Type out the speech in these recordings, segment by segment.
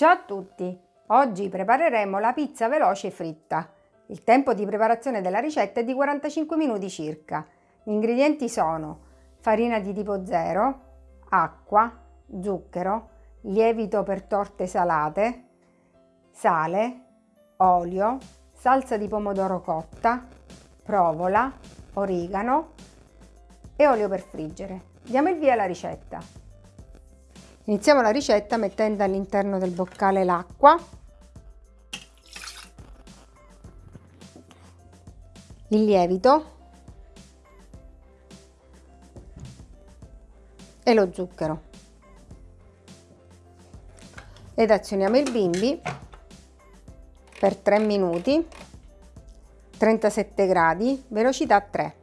Ciao a tutti! Oggi prepareremo la pizza veloce fritta. Il tempo di preparazione della ricetta è di 45 minuti circa. Gli ingredienti sono farina di tipo 0, acqua, zucchero, lievito per torte salate, sale, olio, salsa di pomodoro cotta, provola, origano e olio per friggere. Diamo il via alla ricetta. Iniziamo la ricetta mettendo all'interno del boccale l'acqua, il lievito. E lo zucchero. Ed azioniamo il bimbi per 3 minuti. 37 gradi velocità 3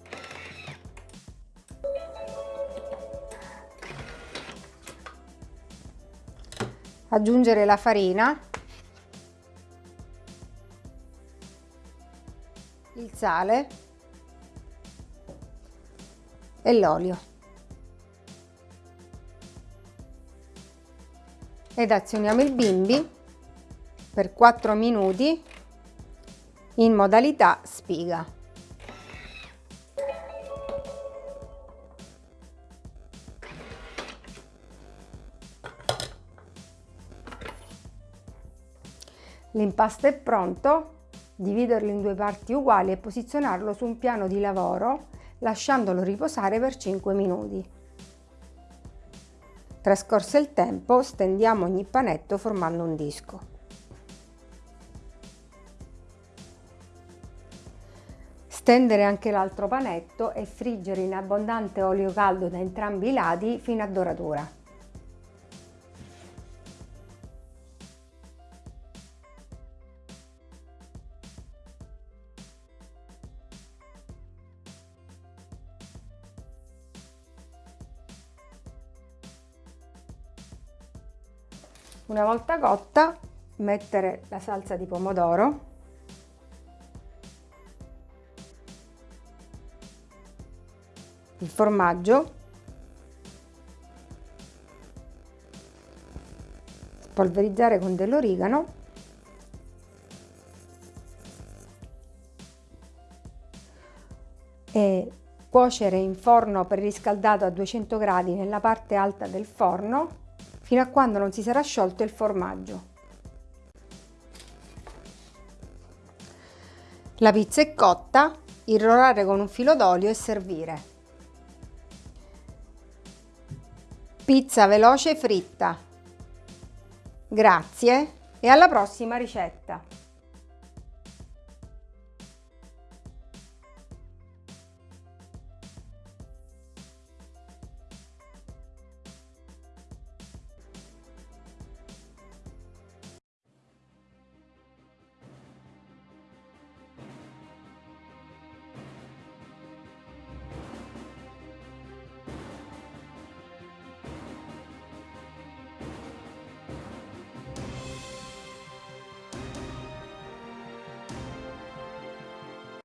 aggiungere la farina il sale e l'olio ed azioniamo il bimbi per 4 minuti in modalità spiga. L'impasto è pronto, dividerlo in due parti uguali e posizionarlo su un piano di lavoro lasciandolo riposare per 5 minuti. Trascorso il tempo, stendiamo ogni panetto formando un disco. Stendere anche l'altro panetto e friggere in abbondante olio caldo da entrambi i lati fino a doratura. Una volta cotta mettere la salsa di pomodoro. Il formaggio. Spolverizzare con dell'origano. E cuocere in forno preriscaldato a 200 gradi nella parte alta del forno fino a quando non si sarà sciolto il formaggio. La pizza è cotta, irrorare con un filo d'olio e servire. Pizza veloce fritta. Grazie e alla prossima ricetta!